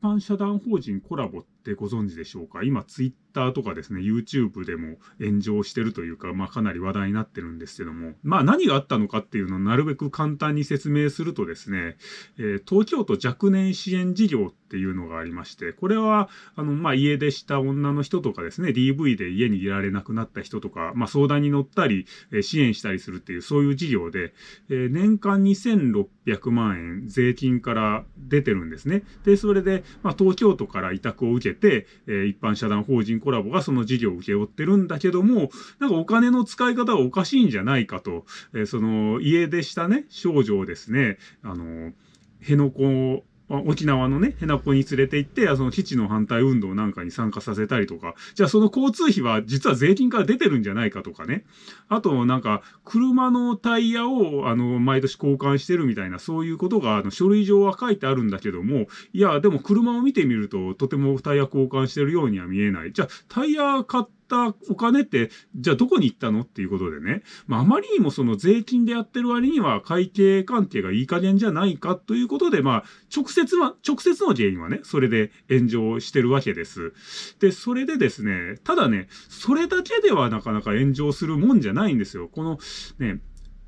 般社団法人コラボってご存知でしょうか？今、ツイッターとかですね、YouTube でも炎上してるというか、まあかなり話題になってるんですけども、まあ何があったのかっていうのをなるべく簡単に説明するとですね、えー、東京都若年支援事業っていうのがありまして、これは、あの、まあ家出した女の人とかですね、DV で家にいられなくなった人とか、まあ相談に乗ったり、えー、支援したりするっていう、そういう事業で、えー、年間2600万円税金から出てるんですね。で、それで、まあ東京都から委託を受けて、えー、一般社団法人コラボがその事業を請け負ってるんだけども、なんかお金の使い方がおかしいんじゃないかと、えー、その家出したね、少女をですね、あの、辺野古沖縄のね、ヘナポに連れて行って、その基地の反対運動なんかに参加させたりとか、じゃあその交通費は実は税金から出てるんじゃないかとかね。あと、なんか、車のタイヤを、あの、毎年交換してるみたいな、そういうことが、あの、書類上は書いてあるんだけども、いや、でも車を見てみると、とてもタイヤ交換してるようには見えない。じゃあ、タイヤ買ってったお金って、じゃあどこに行ったのっていうことでね。まあ、あまりにもその税金でやってる割には会計関係がいい加減じゃないかということで、まあ、直接は、直接の原因はね、それで炎上してるわけです。で、それでですね、ただね、それだけではなかなか炎上するもんじゃないんですよ。このね、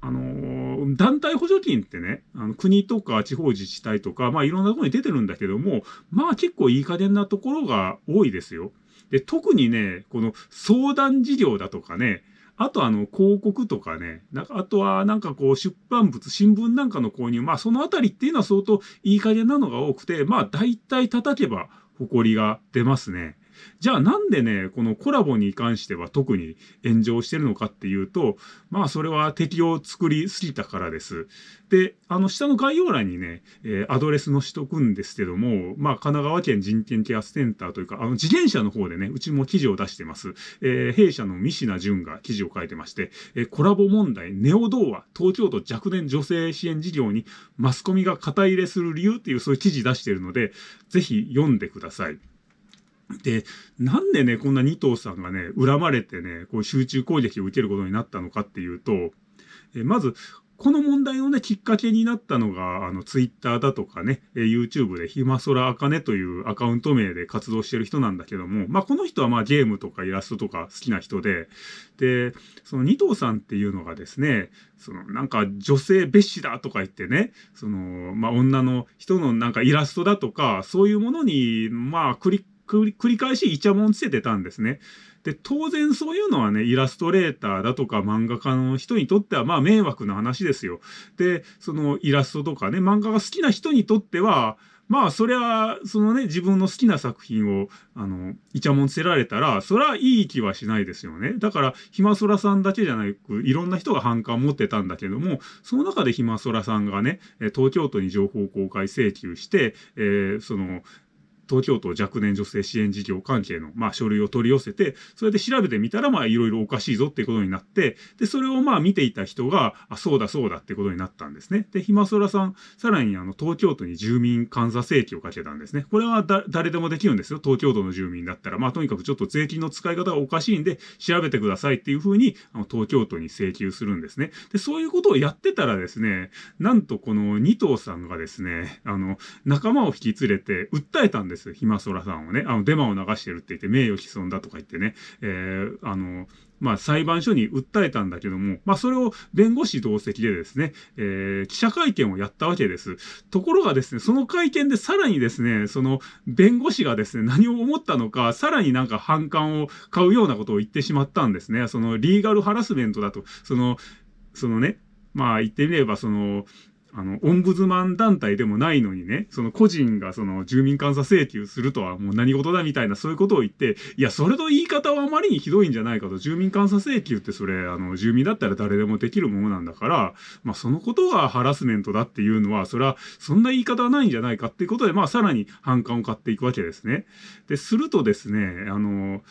あのー、団体補助金ってね、あの国とか地方自治体とか、まあいろんなところに出てるんだけども、まあ結構いい加減なところが多いですよ。で、特にね、この相談事業だとかね、あとあの広告とかね、なんかあとはなんかこう出版物、新聞なんかの購入、まあそのあたりっていうのは相当いい加減なのが多くて、まあ大体叩けば誇りが出ますね。じゃあなんでね、このコラボに関しては特に炎上してるのかっていうと、まあそれは敵を作りすぎたからです。で、あの下の概要欄にね、えー、アドレスのしとくんですけども、まあ神奈川県人権ケアセンターというか、あの自転車の方でね、うちも記事を出してます。えー、弊社の三品淳が記事を書いてまして、えー、コラボ問題、ネオ童話、東京都若年女性支援事業にマスコミが肩入れする理由っていうそういう記事出してるので、ぜひ読んでください。で、なんでね、こんな二頭さんがね、恨まれてね、こう集中攻撃を受けることになったのかっていうと、えまず、この問題のね、きっかけになったのが、あの、ツイッターだとかね、え YouTube でひまそらあかねというアカウント名で活動してる人なんだけども、まあ、この人はまあゲームとかイラストとか好きな人で、で、その二頭さんっていうのがですね、そのなんか女性蔑視だとか言ってね、その、まあ、女の人のなんかイラストだとか、そういうものに、まあ、クリッ繰り返しイチャモンつけてたんですね。で、当然そういうのはね、イラストレーターだとか漫画家の人にとってはまあ迷惑な話ですよ。で、そのイラストとかね、漫画が好きな人にとっては、まあ、そりゃ、そのね、自分の好きな作品を、あの、イチャモンつけられたら、そりゃいい気はしないですよね。だから、ひまそらさんだけじゃなく、いろんな人が反感持ってたんだけども、その中でひまそらさんがね、東京都に情報公開請求して、えー、その、東京都若年女性支援事業関係の、まあ、書類を取り寄せて、それで調べてみたら、まあ、いろいろおかしいぞっていうことになって、で、それをまあ、見ていた人が、あ、そうだそうだってことになったんですね。で、ひまそらさん、さらにあの、東京都に住民監査請求をかけたんですね。これはだ、誰でもできるんですよ。東京都の住民だったら。まあ、とにかくちょっと税金の使い方がおかしいんで、調べてくださいっていうふうに、あの、東京都に請求するんですね。で、そういうことをやってたらですね、なんとこの二頭さんがですね、あの、仲間を引き連れて、訴えたんです。ひまそらさんをね、あの、デマを流してるって言って名誉毀損だとか言ってね、えー、あの、まあ、裁判所に訴えたんだけども、まあ、それを弁護士同席でですね、えー、記者会見をやったわけです。ところがですね、その会見でさらにですね、その弁護士がですね、何を思ったのか、さらになんか反感を買うようなことを言ってしまったんですね。そのリーガルハラスメントだと、その、そのね、まあ言ってみれば、その、あの、オンブズマン団体でもないのにね、その個人がその住民監査請求するとはもう何事だみたいなそういうことを言って、いや、それの言い方はあまりにひどいんじゃないかと。住民監査請求ってそれ、あの、住民だったら誰でもできるものなんだから、まあそのことがハラスメントだっていうのは、それはそんな言い方はないんじゃないかっていうことで、まあさらに反感を買っていくわけですね。で、するとですね、あの、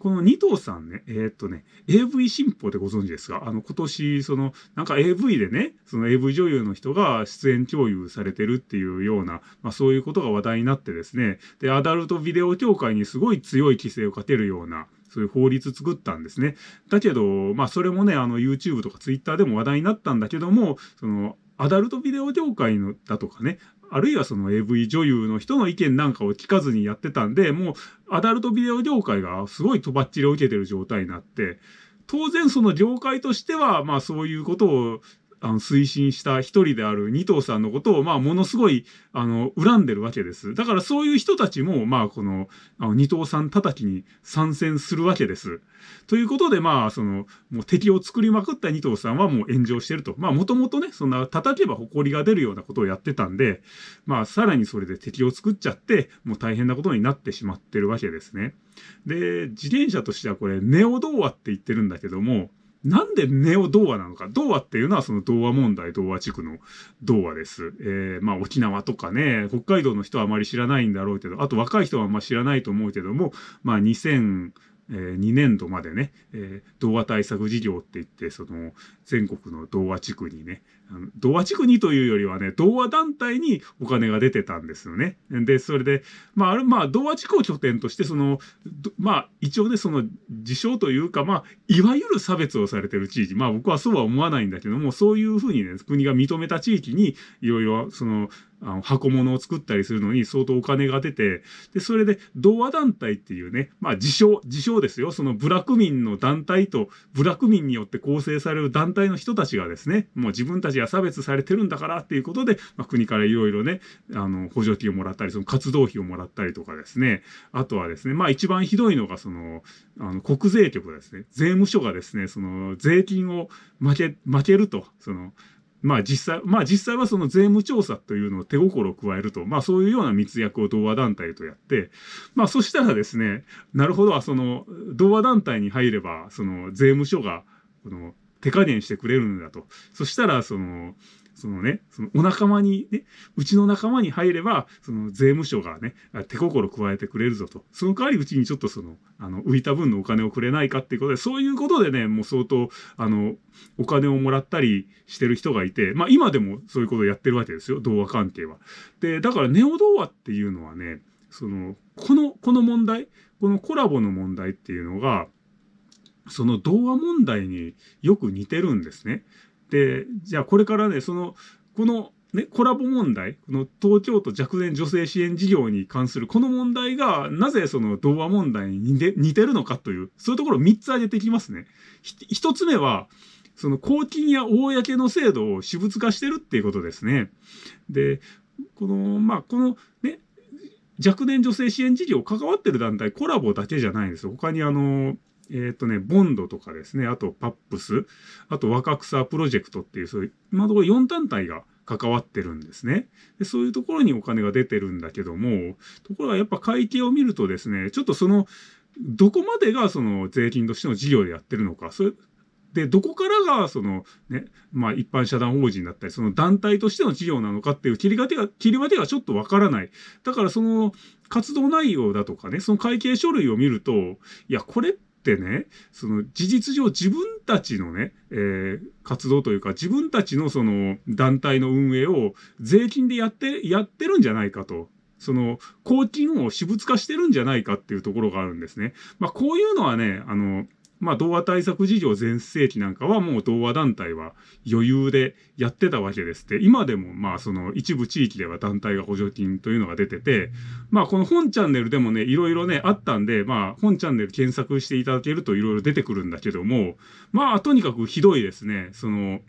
この二頭さんね、えー、っとね、AV 新報でご存知ですか？あの、今年、その、なんか AV でね、その AV 女優の人が出演共有されてるっていうような、まあそういうことが話題になってですね、で、アダルトビデオ協会にすごい強い規制をかけるような、そういう法律作ったんですね。だけど、まあそれもね、あの YouTube とか Twitter でも話題になったんだけども、その、アダルトビデオ業界のだとかね、あるいはその AV 女優の人の意見なんかを聞かずにやってたんで、もうアダルトビデオ業界がすごいとばっちりを受けてる状態になって、当然その業界としては、まあそういうことをあの、推進した一人である二藤さんのことを、まあ、ものすごい、あの、恨んでるわけです。だからそういう人たちも、まあ、この、あの二藤さん叩きに参戦するわけです。ということで、まあ、その、もう敵を作りまくった二藤さんはもう炎上してると。まあ、もともとね、そんな叩けば埃が出るようなことをやってたんで、まあ、さらにそれで敵を作っちゃって、もう大変なことになってしまってるわけですね。で、自転車としてはこれ、ネオ童話って言ってるんだけども、なんでネオ童話なのか。童話っていうのはその童話問題、童話地区の童話です。えー、まあ沖縄とかね、北海道の人はあまり知らないんだろうけど、あと若い人はあんま知らないと思うけども、まあ2000、えー、2年度までね、えー、童話対策事業って言って、その、全国の童話地区にね、童話地区にというよりはね、童話団体にお金が出てたんですよね。で、それで、まあ、あれ、まあ、童話地区を拠点として、その、まあ、一応ね、その、事象というか、まあ、いわゆる差別をされてる地域、まあ、僕はそうは思わないんだけども、そういうふうにね、国が認めた地域に、いろいろ、その、あの箱物を作ったりするのに相当お金が出て、で、それで、童話団体っていうね、まあ自称、自称ですよ。その部落民の団体と、部落民によって構成される団体の人たちがですね、もう自分たちが差別されてるんだからっていうことで、まあ国からいろいろね、あの、補助金をもらったり、その活動費をもらったりとかですね、あとはですね、まあ一番ひどいのがその、あの、国税局ですね、税務署がですね、その、税金を負け、負けると、その、まあ実際、まあ実際はその税務調査というのを手心を加えると、まあそういうような密約を同和団体とやって、まあそしたらですね、なるほど、その同和団体に入れば、その税務署が、この手加減してくれるんだと。そしたら、その、そのね、そのお仲間にね、うちの仲間に入れば、その税務署がね、手心加えてくれるぞと。その代わりうちにちょっとその、あの、浮いた分のお金をくれないかっていうことで、そういうことでね、もう相当、あの、お金をもらったりしてる人がいて、まあ今でもそういうことをやってるわけですよ、童話関係は。で、だからネオ童話っていうのはね、その、この、この問題、このコラボの問題っていうのが、その童話問題によく似てるんですね。で、じゃあこれからね、その、このね、コラボ問題、この東京都若年女性支援事業に関するこの問題が、なぜその童話問題に似てるのかという、そういうところを3つ挙げてきますね。1つ目は、その公金や公の制度を私物化してるっていうことですね。で、この、まあ、このね、若年女性支援事業関わってる団体、コラボだけじゃないんですよ。他にあの、えっ、ー、とね、ボンドとかですね、あとパップス、あと若草プロジェクトっていう、そういう、今のところ4団体が関わってるんですねで。そういうところにお金が出てるんだけども、ところがやっぱ会計を見るとですね、ちょっとその、どこまでがその税金としての事業でやってるのか、それ、で、どこからが、その、ね、まあ一般社団法人だったり、その団体としての事業なのかっていう切り分けが、切り分けがちょっとわからない。だからその活動内容だとかね、その会計書類を見ると、いや、これっってね、その事実上自分たちのね、えー、活動というか自分たちのその団体の運営を税金でやって、やってるんじゃないかと。その、公金を私物化してるんじゃないかっていうところがあるんですね。まあ、こういうのはね、あの、まあ、童話対策事業全盛期なんかはもう童話団体は余裕でやってたわけですって、今でもまあその一部地域では団体が補助金というのが出てて、まあこの本チャンネルでもね、いろいろね、あったんで、まあ本チャンネル検索していただけるといろいろ出てくるんだけども、まあとにかくひどいですね、その、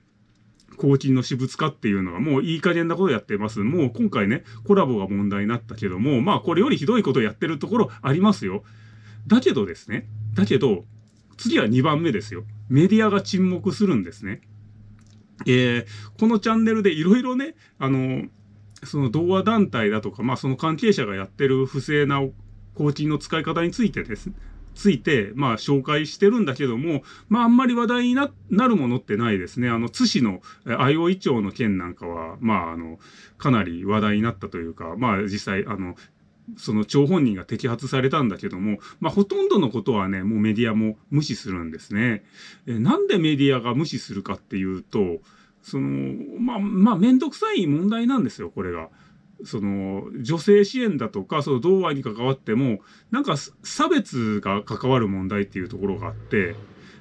公金の私物化っていうのはもういい加減なことやってます。もう今回ね、コラボが問題になったけども、まあこれよりひどいことをやってるところありますよ。だけどですね、だけど、次は2番目ですよ。メディアが沈黙するんですね。えー、このチャンネルでいろいろね、あの、その童話団体だとか、まあその関係者がやってる不正な公金の使い方についてです、ついて、まあ紹介してるんだけども、まああんまり話題になるものってないですね。あの、津市の相生町の件なんかは、まああの、かなり話題になったというか、まあ実際、あの、その張本人が摘発されたんだけども、まあ、ほとんどのことはね、もうメディアも無視するんですね。えなんでメディアが無視するかっていうと、その、まあ、まあ、めんどくさい問題なんですよ、これが。その、女性支援だとか、その、同和に関わっても、なんか、差別が関わる問題っていうところがあって、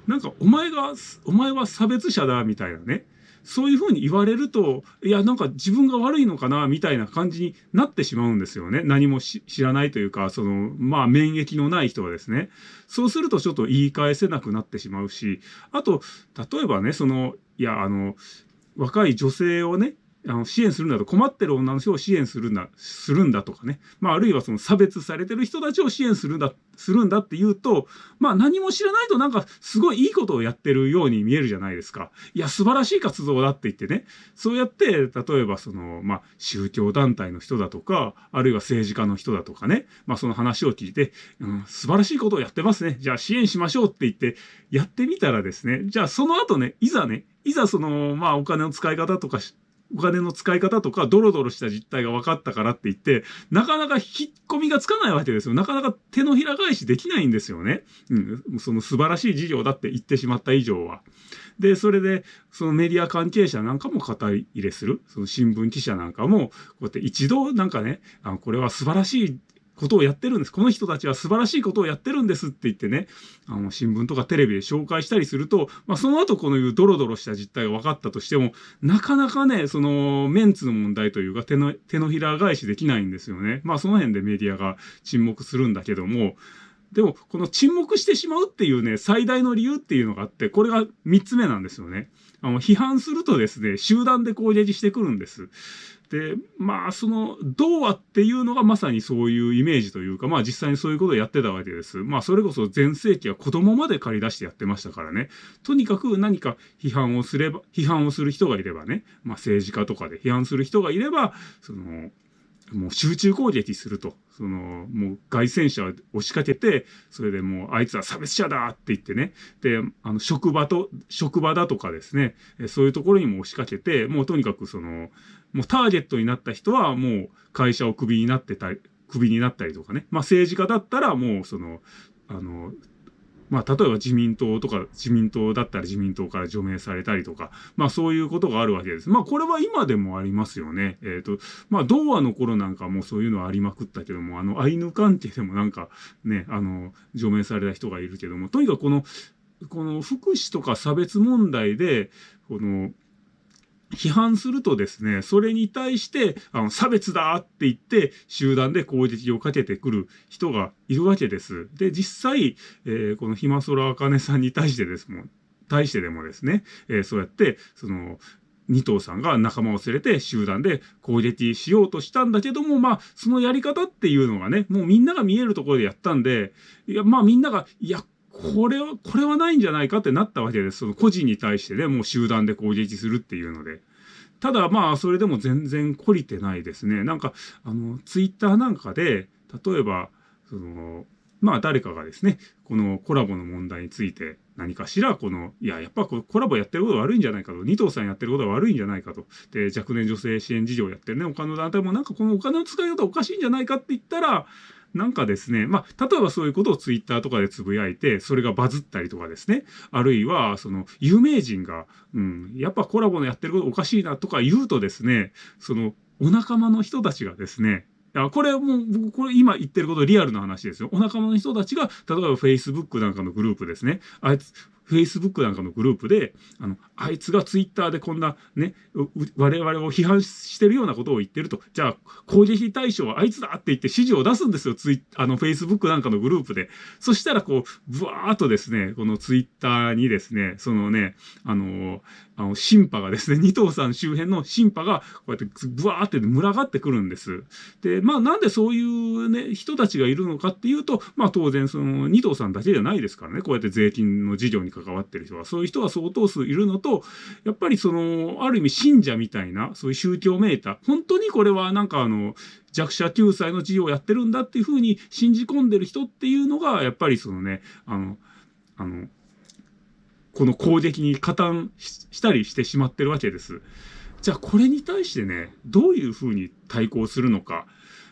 なんか、お前が、お前は差別者だ、みたいなね。そういうふうに言われると、いや、なんか自分が悪いのかな、みたいな感じになってしまうんですよね。何も知らないというか、その、まあ、免疫のない人はですね。そうするとちょっと言い返せなくなってしまうし、あと、例えばね、その、いや、あの、若い女性をね、あの支援するんだと困ってる女の人を支援するんだ、するんだとかね。まあ、あるいはその差別されてる人たちを支援するんだ、するんだって言うと、まあ何も知らないとなんかすごいいいことをやってるように見えるじゃないですか。いや、素晴らしい活動だって言ってね。そうやって、例えばその、まあ宗教団体の人だとか、あるいは政治家の人だとかね。まあその話を聞いて、うん、素晴らしいことをやってますね。じゃあ支援しましょうって言って、やってみたらですね、じゃあその後ね、いざね、いざその、まあお金の使い方とかお金の使い方とか、ドロドロした実態が分かったからって言って、なかなか引っ込みがつかないわけですよ。なかなか手のひら返しできないんですよね。うん。その素晴らしい事業だって言ってしまった以上は。で、それで、そのメディア関係者なんかも肩入れする。その新聞記者なんかも、こうやって一度なんかね、あのこれは素晴らしいことをやってるんです。この人たちは素晴らしいことをやってるんですって言ってね、あの、新聞とかテレビで紹介したりすると、まあ、その後このいうドロドロした実態が分かったとしても、なかなかね、その、メンツの問題というか、手の、手のひら返しできないんですよね。まあ、その辺でメディアが沈黙するんだけども、でも、この沈黙してしまうっていうね、最大の理由っていうのがあって、これが3つ目なんですよね。あの、批判するとですね、集団で攻撃してくるんです。で、まあ、その、童話っていうのがまさにそういうイメージというか、まあ実際にそういうことをやってたわけです。まあそれこそ前世紀は子供まで借り出してやってましたからね。とにかく何か批判をすれば、批判をする人がいればね、まあ政治家とかで批判する人がいれば、その、もう集中攻撃すると。その、もう外戦車を押しかけて、それでもうあいつは差別者だって言ってね。で、あの、職場と、職場だとかですね、そういうところにも押しかけて、もうとにかくその、もうターゲットになった人はもう会社をクビになってたり、クビになったりとかね。まあ政治家だったらもうその、あの、まあ、例えば自民党とか、自民党だったら自民党から除名されたりとか、まあそういうことがあるわけです。まあこれは今でもありますよね。えっ、ー、と、まあ童話の頃なんかもそういうのはありまくったけども、あの、アイヌ関係でもなんかね、あの、除名された人がいるけども、とにかくこの、この福祉とか差別問題で、この、批判するとですね、それに対して、あの、差別だって言って、集団で攻撃をかけてくる人がいるわけです。で、実際、えー、このひまそらあかねさんに対してですもん、対してでもですね、えー、そうやって、その、二頭さんが仲間を連れて集団で攻撃しようとしたんだけども、まあ、そのやり方っていうのがね、もうみんなが見えるところでやったんで、いや、まあみんなが、いや、これは、これはないんじゃないかってなったわけです。その個人に対してね、もう集団で攻撃するっていうので。ただまあ、それでも全然懲りてないですね。なんか、あの、ツイッターなんかで、例えば、その、まあ誰かがですね、このコラボの問題について何かしら、この、いや、やっぱコラボやってること悪いんじゃないかと、二藤さんやってることは悪いんじゃないかと、で、若年女性支援事業やってるね、他の団体もなんかこのお金の使い方おかしいんじゃないかって言ったら、なんかですね、まあ、例えばそういうことをツイッターとかでつぶやいて、それがバズったりとかですね、あるいは、その、有名人が、うん、やっぱコラボのやってることおかしいなとか言うとですね、その、お仲間の人たちがですね、や、これもう、僕、これ今言ってることリアルな話ですよ。お仲間の人たちが、例えば Facebook なんかのグループですね。あいつ、Facebook なんかのグループで、あの、あいつが Twitter でこんなね、我々を批判してるようなことを言ってると、じゃあ攻撃対象はあいつだって言って指示を出すんですよ、ツイあの Facebook なんかのグループで。そしたらこう、ブワーっとですね、この Twitter にですね、そのね、あの、あの、審判がですね、二藤さん周辺の審判がこうやってブワーって群がってくるんです。で、まあなんでそういうね、人たちがいるのかっていうと、まあ当然その二藤さんだけじゃないですからね、こうやって税金の事業に関わってる人は、そういう人が相当数いるのと、やっぱりその、ある意味信者みたいな、そういう宗教めいた、本当にこれはなんかあの、弱者救済の事業をやってるんだっていうふうに信じ込んでる人っていうのが、やっぱりそのね、あの、あの、この攻撃に加担したりしてしまってるわけです。じゃあこれに対してね、どういうふうに対抗するのか。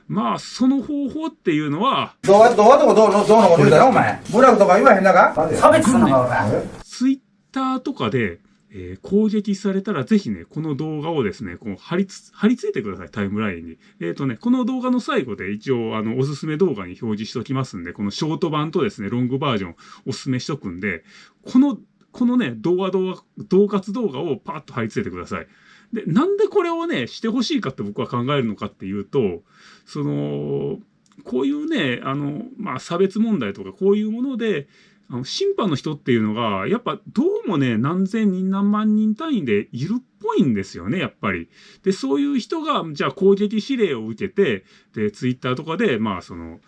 まあ、その方法っていうのは、動画、動画とかどうの、どうのこと言うだろ、お前。ブラグとか言わへんだか？差別すんのか、俺。ツイッターとかで、えー、攻撃されたらぜひね、この動画をですね、こう貼りつ、貼り付いてください、タイムラインに。えっ、ー、とね、この動画の最後で一応、あの、おすすめ動画に表示しときますんで、このショート版とですね、ロングバージョンおすすめしとくんで、このこのね、動画動画、動活動画をパッと貼り付けてください。で、なんでこれをね、してほしいかって僕は考えるのかっていうと、その、こういうね、あの、まあ、差別問題とかこういうもので、あの審判の人っていうのが、やっぱどうもね、何千人何万人単位でいるっぽいんですよね、やっぱり。で、そういう人が、じゃあ攻撃指令を受けて、で、ツイッターとかで、まあ、その、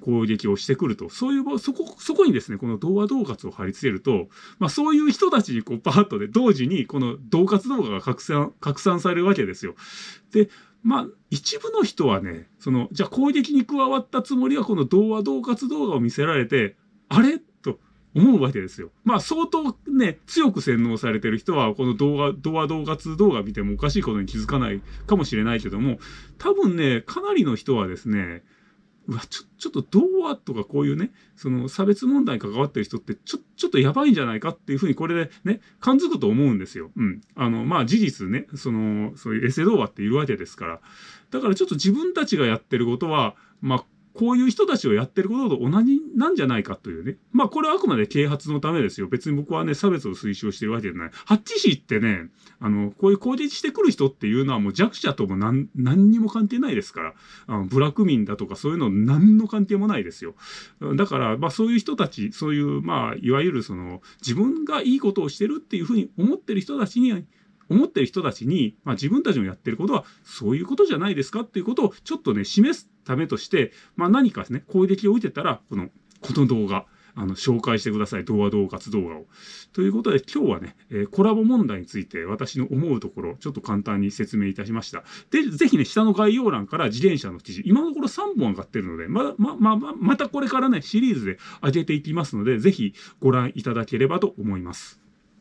攻撃をしてくると。そういう、そこ、そこにですね、この動画同活を貼り付けると、まあそういう人たちにこうパーッとで同時にこの同活動画が拡散、拡散されるわけですよ。で、まあ、一部の人はね、その、じゃあ攻撃に加わったつもりがこの動画同活動画を見せられて、あれ？思うわけですよ。まあ相当ね、強く洗脳されてる人は、この動画、動画同活動画見てもおかしいことに気づかないかもしれないけども、多分ね、かなりの人はですね、うわ、ちょ、ちょっと童話とかこういうね、その差別問題に関わってる人って、ちょ、ちょっとやばいんじゃないかっていうふうにこれでね、感づくと思うんですよ。うん。あの、まあ事実ね、その、そういうエセ童話っているわけですから。だからちょっと自分たちがやってることは、まあ、こういう人たちをやってることと同じなんじゃないかというね。まあこれはあくまで啓発のためですよ。別に僕はね、差別を推奨してるわけじゃない。ハッチ氏ってね、あの、こういう攻撃してくる人っていうのはもう弱者とも何、何にも関係ないですから。あの、ブラック民だとかそういうの何の関係もないですよ。だから、まあそういう人たち、そういう、まあ、いわゆるその、自分がいいことをしてるっていうふうに思ってる人たちに、思ってる人たちに、まあ自分たちのやってることはそういうことじゃないですかっていうことをちょっとね、示すためとして、まあ何かですね、攻撃を受けたら、この、この動画、あの、紹介してください。動画動活動画を。ということで、今日はね、えー、コラボ問題について私の思うところ、ちょっと簡単に説明いたしました。で、ぜひね、下の概要欄から自転車の記事、今のところ3本上がってるので、ま、ま、ま、ま、またこれからね、シリーズで上げていきますので、ぜひご覧いただければと思います。